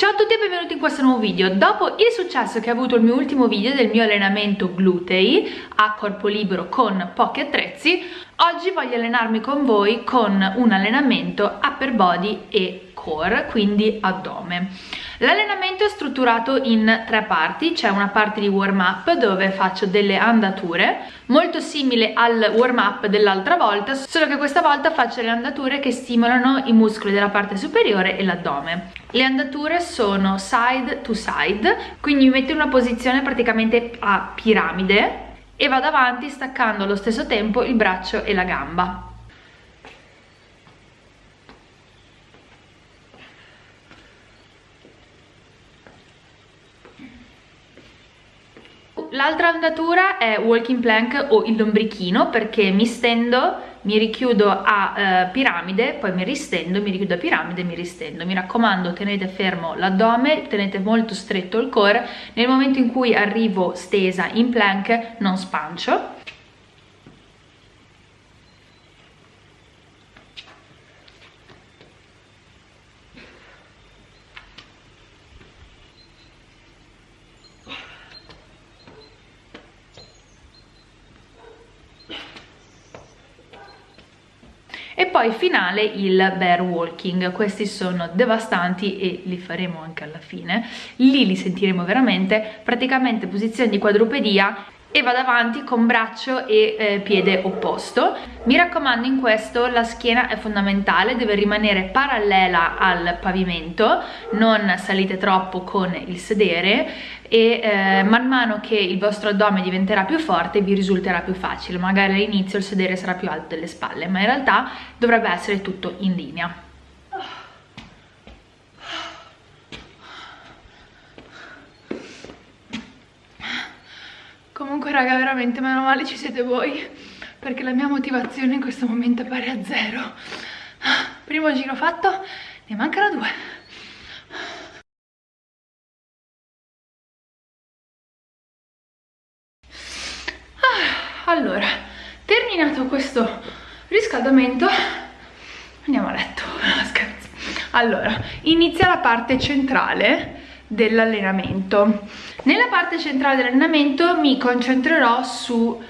Ciao a tutti e benvenuti in questo nuovo video. Dopo il successo che ha avuto il mio ultimo video del mio allenamento glutei a corpo libero con pochi attrezzi, oggi voglio allenarmi con voi con un allenamento upper body e core, quindi addome. L'allenamento è strutturato in tre parti, c'è una parte di warm up dove faccio delle andature, molto simile al warm up dell'altra volta, solo che questa volta faccio le andature che stimolano i muscoli della parte superiore e l'addome. Le andature sono side to side, quindi mi metto in una posizione praticamente a piramide e vado avanti staccando allo stesso tempo il braccio e la gamba. L'altra andatura è walking plank o il lombrichino perché mi stendo, mi richiudo a eh, piramide, poi mi ristendo, mi richiudo a piramide e mi ristendo. Mi raccomando tenete fermo l'addome, tenete molto stretto il core, nel momento in cui arrivo stesa in plank non spancio e poi finale il bear walking. Questi sono devastanti e li faremo anche alla fine. Lì li sentiremo veramente. Praticamente posizione di quadrupedia e vado avanti con braccio e eh, piede opposto. Mi raccomando in questo la schiena è fondamentale deve rimanere parallela al pavimento non salite troppo con il sedere e eh, man mano che il vostro addome diventerà più forte vi risulterà più facile. Magari all'inizio il sedere sarà più alto delle spalle ma in realtà dovrebbe essere tutto in linea Comunque raga veramente meno male ci siete voi perché la mia motivazione in questo momento è pari a zero. Primo giro fatto, ne mancano due. Allora, terminato questo riscaldamento, andiamo a letto. Scherzo. Allora, inizia la parte centrale dell'allenamento nella parte centrale dell'allenamento mi concentrerò su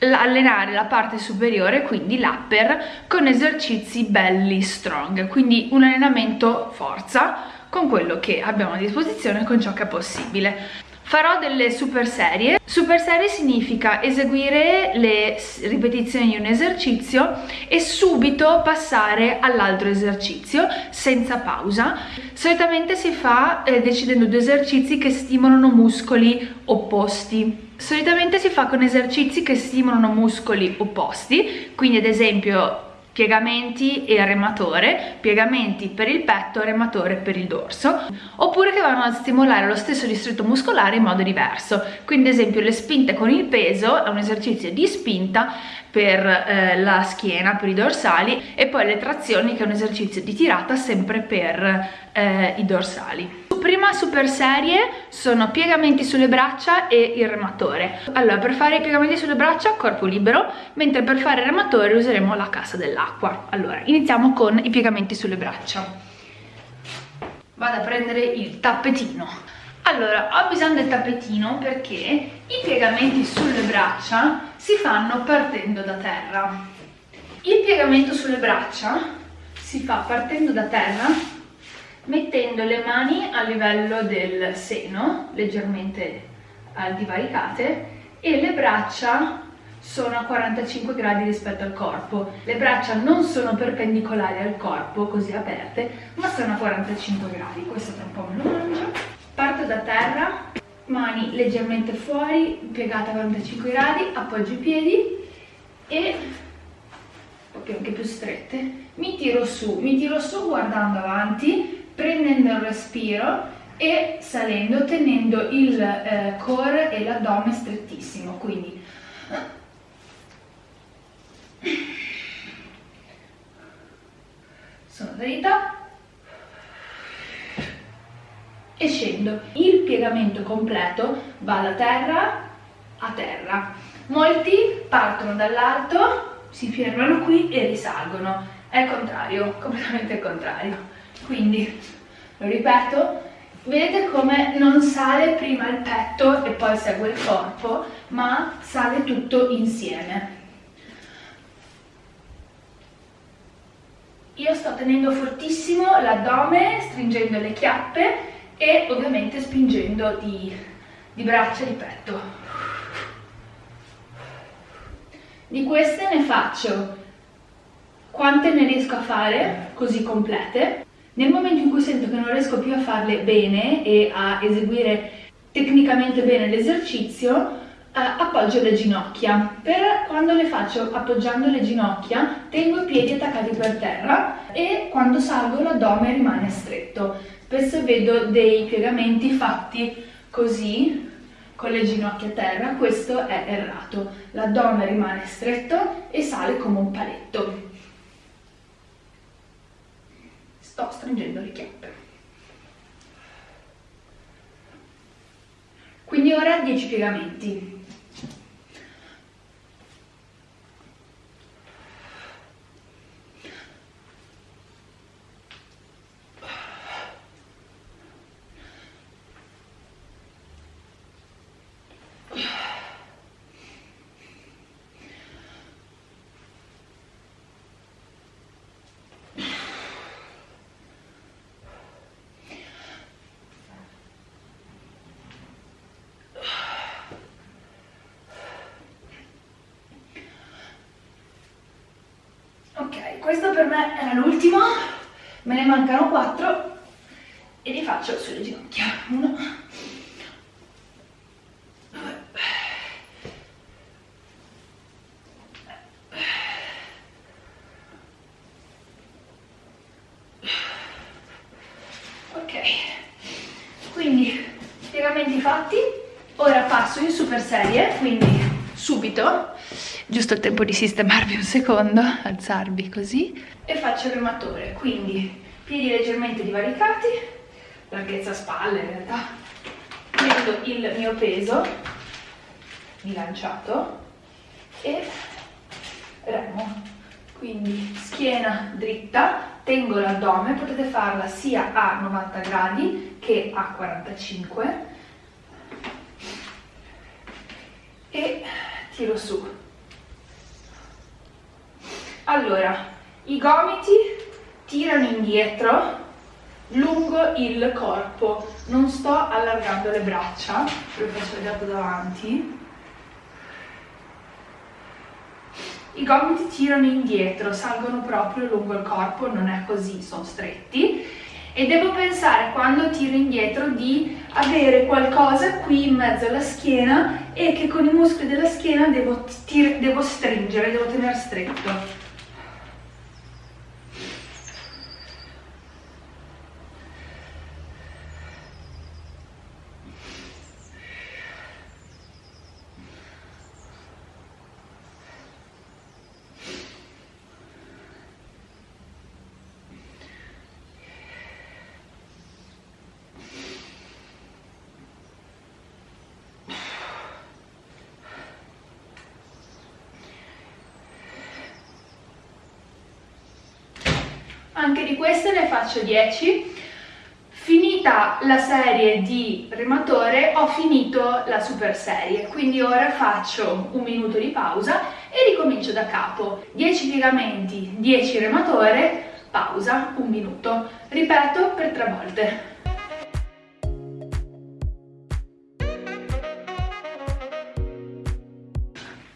allenare la parte superiore, quindi l'upper, con esercizi belli strong, quindi un allenamento forza con quello che abbiamo a disposizione, con ciò che è possibile. Farò delle super serie. Super serie significa eseguire le ripetizioni di un esercizio e subito passare all'altro esercizio senza pausa. Solitamente si fa eh, decidendo due esercizi che stimolano muscoli opposti. Solitamente si fa con esercizi che stimolano muscoli opposti, quindi ad esempio piegamenti e rematore, piegamenti per il petto, rematore per il dorso, oppure che vanno a stimolare lo stesso distretto muscolare in modo diverso. Quindi ad esempio le spinte con il peso è un esercizio di spinta per eh, la schiena, per i dorsali e poi le trazioni che è un esercizio di tirata sempre per eh, i dorsali prima super serie sono piegamenti sulle braccia e il rematore. Allora per fare i piegamenti sulle braccia corpo libero mentre per fare il rematore useremo la cassa dell'acqua. Allora iniziamo con i piegamenti sulle braccia. Vado a prendere il tappetino. Allora ho bisogno del tappetino perché i piegamenti sulle braccia si fanno partendo da terra. Il piegamento sulle braccia si fa partendo da terra mettendo le mani a livello del seno, leggermente divaricate, e le braccia sono a 45 gradi rispetto al corpo. Le braccia non sono perpendicolari al corpo, così aperte, ma sono a 45 gradi. Questo tra un po' me lo mangio. Parto da terra, mani leggermente fuori, piegate a 45 gradi, appoggio i piedi e anche più strette. Mi tiro su, mi tiro su guardando avanti, prendendo il respiro e salendo tenendo il eh, core e l'addome strettissimo quindi. Sono dritta. E scendo. Il piegamento completo va da terra a terra. Molti partono dall'alto si fermano qui e risalgono. È il contrario completamente il contrario quindi lo ripeto vedete come non sale prima il petto e poi segue il corpo ma sale tutto insieme. Io sto tenendo fortissimo l'addome stringendo le chiappe e ovviamente spingendo di, di braccia e di petto. Di queste ne faccio quante ne riesco a fare così complete nel momento in cui sento che non riesco più a farle bene e a eseguire tecnicamente bene l'esercizio, eh, appoggio le ginocchia. Per quando le faccio appoggiando le ginocchia, tengo i piedi attaccati per terra e quando salgo l'addome rimane stretto. Spesso vedo dei piegamenti fatti così, con le ginocchia a terra, questo è errato. L'addome rimane stretto e sale come un paletto. Sto stringendo le chiappe. Quindi ora 10 piegamenti. Questo per me era l'ultimo, me ne mancano 4 e li faccio sulle ginocchia. 1, 2, ok, quindi piegamenti fatti, ora passo in super serie, quindi subito giusto il tempo di sistemarvi un secondo, alzarvi così. E faccio il rematore, quindi piedi leggermente divaricati, larghezza spalle in realtà, prendo il mio peso bilanciato e remo, quindi schiena dritta, tengo l'addome, potete farla sia a 90 gradi che a 45 e tiro su allora, i gomiti tirano indietro lungo il corpo, non sto allargando le braccia, ve lo faccio vedere da davanti. I gomiti tirano indietro, salgono proprio lungo il corpo, non è così, sono stretti. E devo pensare quando tiro indietro di avere qualcosa qui in mezzo alla schiena e che con i muscoli della schiena devo, devo stringere, devo tenere stretto. Anche di queste ne faccio 10 finita la serie di rematore ho finito la super serie quindi ora faccio un minuto di pausa e ricomincio da capo. 10 piegamenti 10 rematore pausa un minuto. Ripeto per tre volte.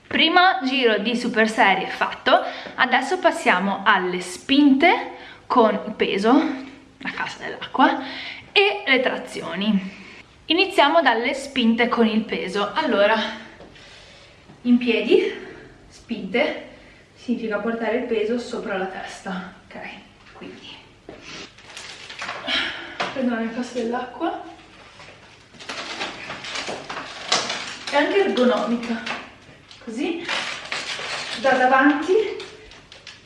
Primo giro di super serie fatto. Adesso passiamo alle spinte con il peso, la cassa dell'acqua, e le trazioni. Iniziamo dalle spinte con il peso. Allora, in piedi, spinte, significa portare il peso sopra la testa, ok? Quindi, prendo la cassa dell'acqua, è anche ergonomica, così, da davanti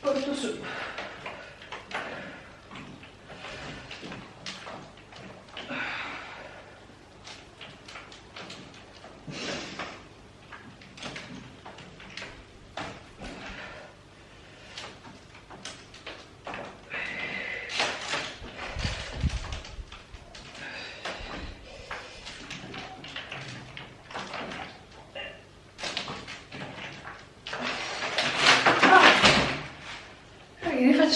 porto su.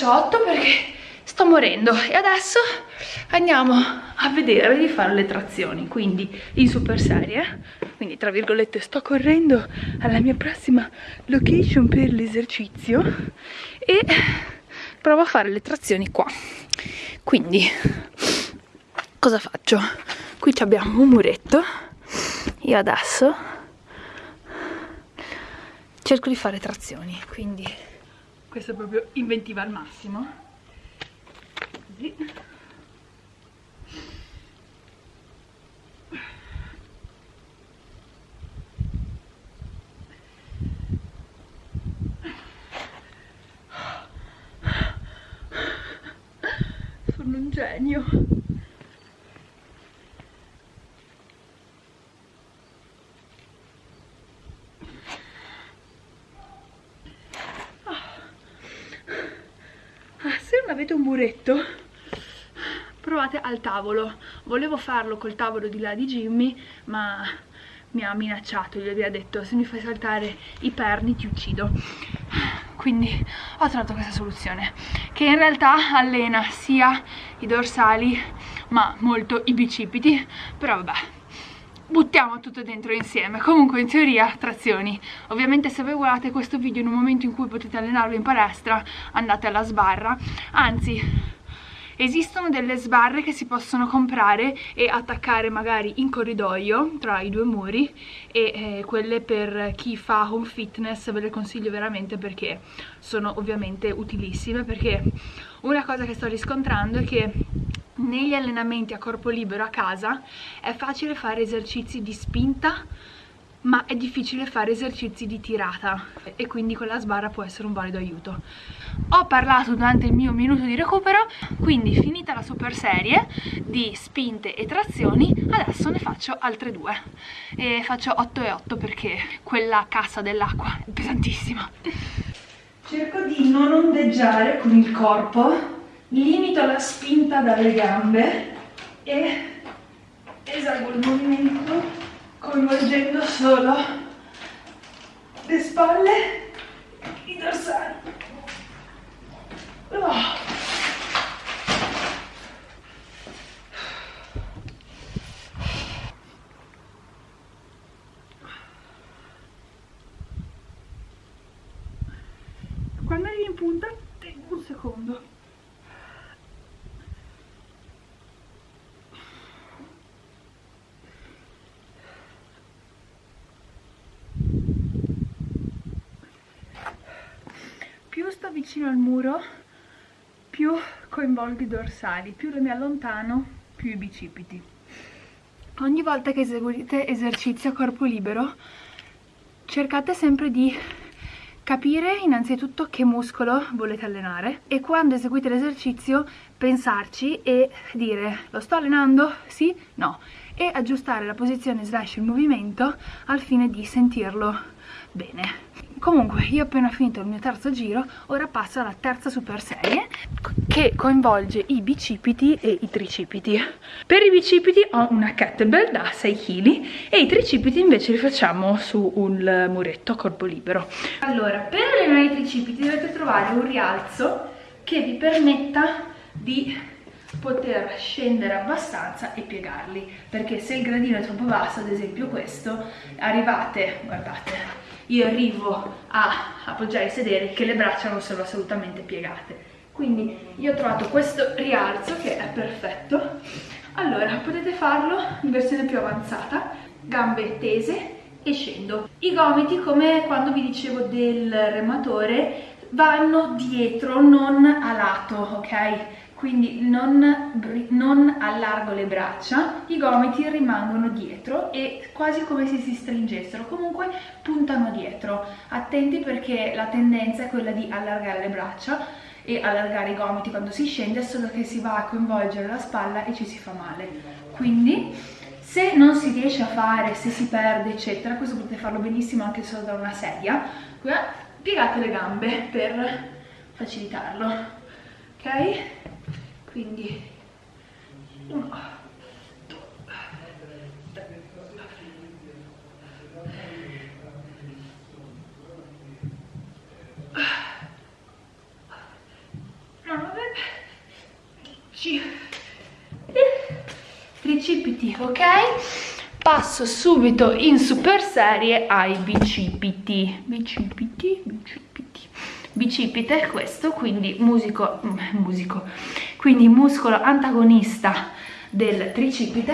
8 perché sto morendo. E adesso andiamo a vedere di fare le trazioni quindi in super serie quindi tra virgolette sto correndo alla mia prossima location per l'esercizio e provo a fare le trazioni qua. Quindi cosa faccio? qui abbiamo un muretto. Io adesso cerco di fare trazioni quindi questo è proprio inventiva al massimo. Così. Genio muretto provate al tavolo. Volevo farlo col tavolo di là di Jimmy ma mi ha minacciato gli aveva detto se mi fai saltare i perni ti uccido. Quindi ho trovato questa soluzione che in realtà allena sia i dorsali ma molto i bicipiti. Però vabbè buttiamo tutto dentro insieme. Comunque in teoria trazioni. Ovviamente se voi guardate questo video in un momento in cui potete allenarvi in palestra andate alla sbarra. Anzi esistono delle sbarre che si possono comprare e attaccare magari in corridoio tra i due muri e eh, quelle per chi fa home fitness ve le consiglio veramente perché sono ovviamente utilissime perché una cosa che sto riscontrando è che negli allenamenti a corpo libero a casa è facile fare esercizi di spinta ma è difficile fare esercizi di tirata e quindi con la sbarra può essere un valido aiuto. Ho parlato durante il mio minuto di recupero quindi finita la super serie di spinte e trazioni adesso ne faccio altre due. E faccio 8 e 8 perché quella cassa dell'acqua è pesantissima. Cerco di non ondeggiare con il corpo limito la spinta dalle gambe e eseguo il movimento coinvolgendo solo le spalle i dorsali oh. quando arrivi in punta tengo un secondo vicino al muro più coinvolgo i dorsali, più mi allontano più i bicipiti. Ogni volta che eseguite esercizio a corpo libero cercate sempre di capire innanzitutto che muscolo volete allenare e quando eseguite l'esercizio pensarci e dire lo sto allenando? Sì? No e aggiustare la posizione slash il movimento al fine di sentirlo bene comunque io ho appena finito il mio terzo giro ora passo alla terza super serie che coinvolge i bicipiti e i tricipiti. Per i bicipiti ho una kettlebell da 6 kg e i tricipiti invece li facciamo su un muretto a corpo libero. Allora per allenare i tricipiti dovete trovare un rialzo che vi permetta di poter scendere abbastanza e piegarli perché se il gradino è troppo basso ad esempio questo arrivate guardate io arrivo a appoggiare il sedere che le braccia non sono assolutamente piegate. Quindi io ho trovato questo rialzo che è perfetto. Allora potete farlo in versione più avanzata. Gambe tese e scendo. I gomiti come quando vi dicevo del rematore vanno dietro non a lato ok quindi non, non, allargo le braccia, i gomiti rimangono dietro e quasi come se si stringessero, comunque puntano dietro. Attenti perché la tendenza è quella di allargare le braccia e allargare i gomiti quando si scende, solo che si va a coinvolgere la spalla e ci si fa male. Quindi se non si riesce a fare, se si perde eccetera, questo potete farlo benissimo anche solo da una sedia, piegate le gambe per facilitarlo, ok? Quindi uno due tricipiti ok? Passo subito in super serie ai bicipiti. Bicipiti bicipiti bicipite questo quindi musico musico quindi muscolo antagonista del tricipite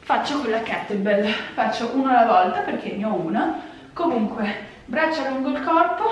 faccio con la kettlebell faccio uno alla volta perché ne ho una. Comunque braccia lungo il corpo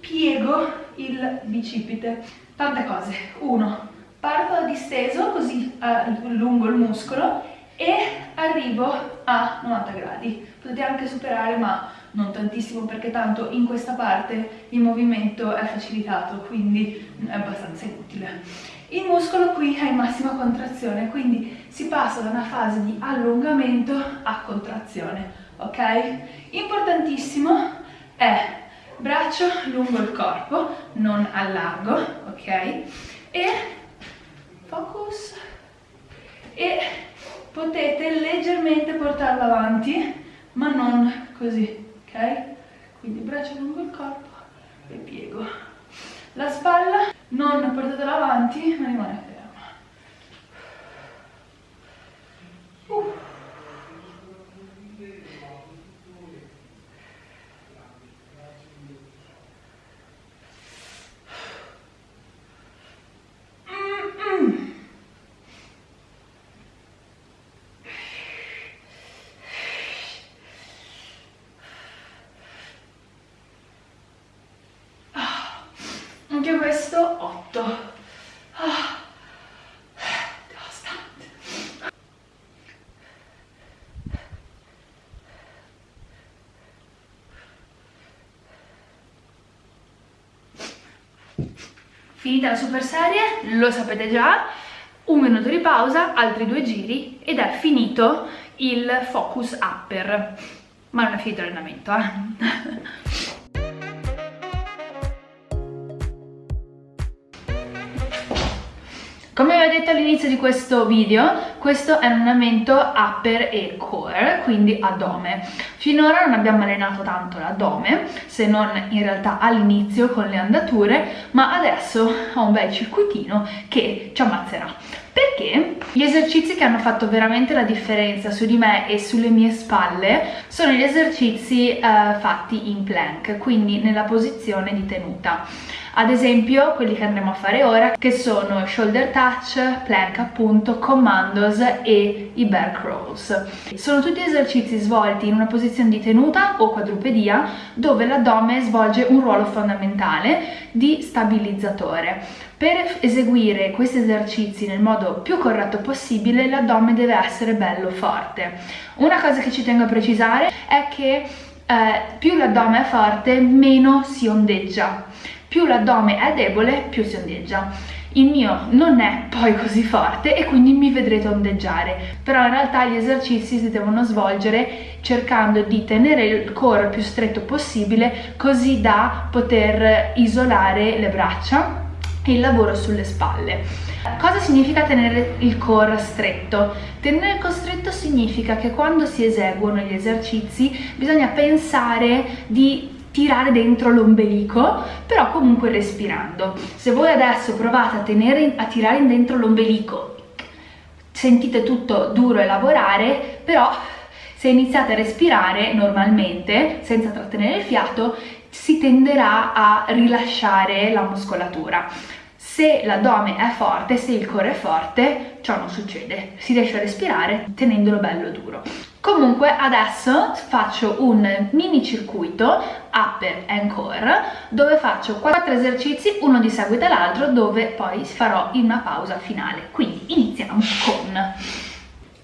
piego il bicipite. Tante cose. Uno parto disteso così uh, lungo il muscolo e arrivo a 90 gradi. Potete anche superare ma non tantissimo perché tanto in questa parte il movimento è facilitato quindi è abbastanza inutile il muscolo qui è in massima contrazione quindi si passa da una fase di allungamento a contrazione ok? importantissimo è braccio lungo il corpo non al largo ok? e focus e potete leggermente portarlo avanti ma non così ok quindi braccia lungo il corpo e piego la spalla non portatela avanti ma rimane ferma uh. Anche questo 8 ah. finita la super serie lo sapete già. Un minuto di pausa altri due giri ed è finito il focus upper. Ma non è finito l'allenamento eh Come vi ho detto all'inizio di questo video, questo è un allenamento upper e core, quindi addome. Finora non abbiamo allenato tanto l'addome, se non in realtà all'inizio con le andature, ma adesso ho un bel circuitino che ci ammazzerà. Perché gli esercizi che hanno fatto veramente la differenza su di me e sulle mie spalle sono gli esercizi eh, fatti in plank, quindi nella posizione di tenuta ad esempio quelli che andremo a fare ora che sono shoulder touch, plank appunto, commandos e i bear crawls sono tutti esercizi svolti in una posizione di tenuta o quadrupedia dove l'addome svolge un ruolo fondamentale di stabilizzatore. Per eseguire questi esercizi nel modo più corretto possibile l'addome deve essere bello forte. Una cosa che ci tengo a precisare è che eh, più l'addome è forte meno si ondeggia più l'addome è debole più si ondeggia. Il mio non è poi così forte e quindi mi vedrete ondeggiare. Però in realtà gli esercizi si devono svolgere cercando di tenere il core più stretto possibile così da poter isolare le braccia e il lavoro sulle spalle. Cosa significa tenere il core stretto? Tenere il core stretto significa che quando si eseguono gli esercizi bisogna pensare di tirare dentro l'ombelico, però comunque respirando. Se voi adesso provate a, tenere, a tirare dentro l'ombelico, sentite tutto duro e lavorare, però se iniziate a respirare normalmente, senza trattenere il fiato, si tenderà a rilasciare la muscolatura se l'addome è forte, se il core è forte, ciò non succede, si riesce a respirare tenendolo bello duro. Comunque adesso faccio un mini circuito upper and core dove faccio quattro esercizi, uno di seguito all'altro, dove poi farò una pausa finale. Quindi iniziamo con...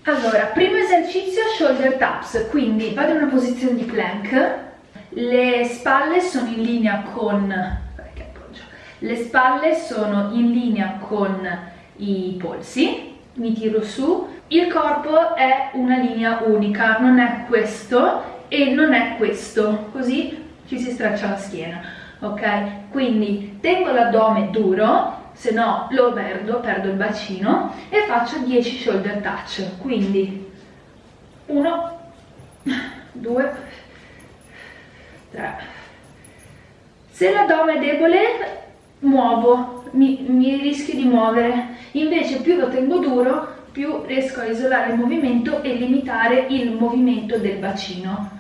Allora, primo esercizio shoulder taps, quindi vado in una posizione di plank, le spalle sono in linea con le spalle sono in linea con i polsi, mi tiro su, il corpo è una linea unica, non è questo e non è questo, così ci si straccia la schiena, ok? Quindi tengo l'addome duro, se no lo perdo, perdo il bacino e faccio 10 shoulder touch, quindi 1, 2, 3. Se l'addome è debole muovo mi, mi rischio di muovere invece più lo tengo duro più riesco a isolare il movimento e limitare il movimento del bacino.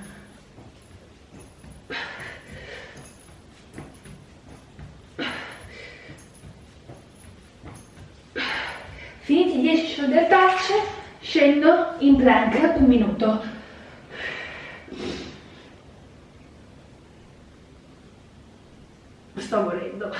Finiti i 10 shoulder touch scendo in plank un minuto. Sto morendo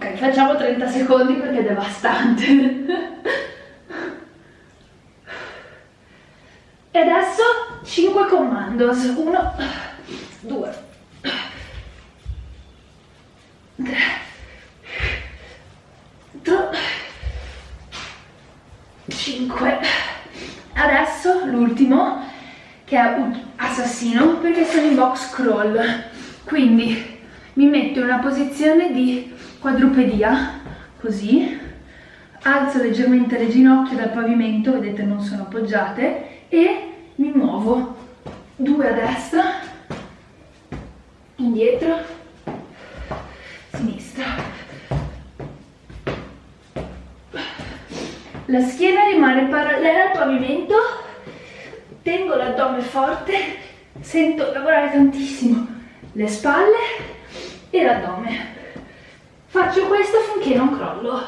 ok facciamo 30 secondi perché è devastante. E adesso 5 commandos. 1 2 l'ultimo che è assassino perché sono in box crawl. Quindi mi metto in una posizione di quadrupedia così. Alzo leggermente le ginocchia dal pavimento vedete non sono appoggiate e mi muovo. Due a destra indietro sinistra. La schiena rimane parallela al pavimento tengo l'addome forte, sento lavorare tantissimo le spalle e l'addome. Faccio questo finché non crollo.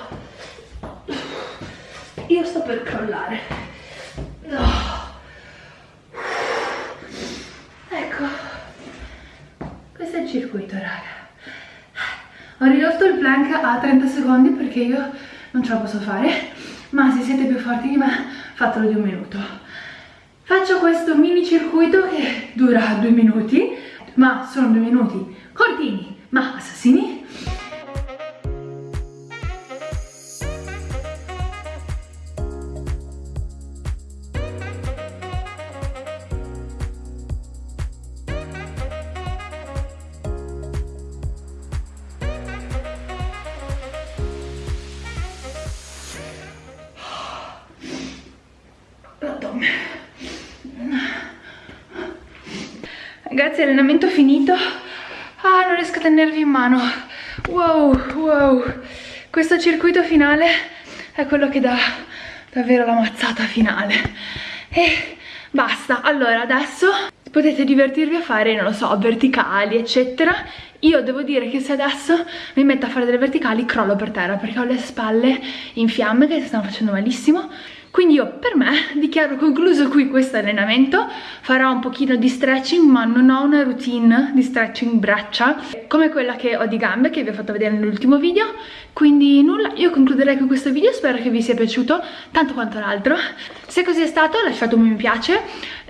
Io sto per crollare. Ecco, questo è il circuito, raga. Ho ridotto il plank a 30 secondi perché io non ce la posso fare, ma se siete più forti di me, fatelo di un minuto. Faccio questo mini circuito che dura due minuti, ma sono due minuti cortini ma assassini Ragazzi, allenamento finito. Ah, non riesco a tenervi in mano. Wow, wow. Questo circuito finale è quello che dà davvero la mazzata finale. E basta. Allora, adesso potete divertirvi a fare, non lo so, verticali, eccetera. Io devo dire che se adesso mi metto a fare delle verticali, crollo per terra, perché ho le spalle in fiamme che si stanno facendo malissimo quindi io per me dichiaro concluso qui questo allenamento. Farò un pochino di stretching ma non ho una routine di stretching braccia come quella che ho di gambe che vi ho fatto vedere nell'ultimo video. Quindi nulla io concluderei con questo video spero che vi sia piaciuto tanto quanto l'altro. Se così è stato lasciatemi un mi piace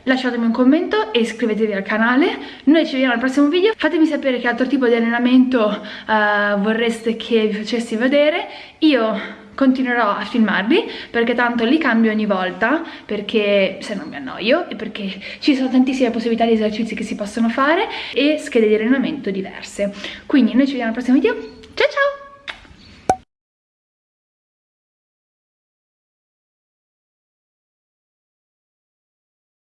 lasciatemi un commento e iscrivetevi al canale. Noi ci vediamo al prossimo video. Fatemi sapere che altro tipo di allenamento uh, vorreste che vi facessi vedere. Io continuerò a filmarli perché tanto li cambio ogni volta perché se non mi annoio e perché ci sono tantissime possibilità di esercizi che si possono fare e schede di allenamento diverse. Quindi noi ci vediamo al prossimo video. Ciao ciao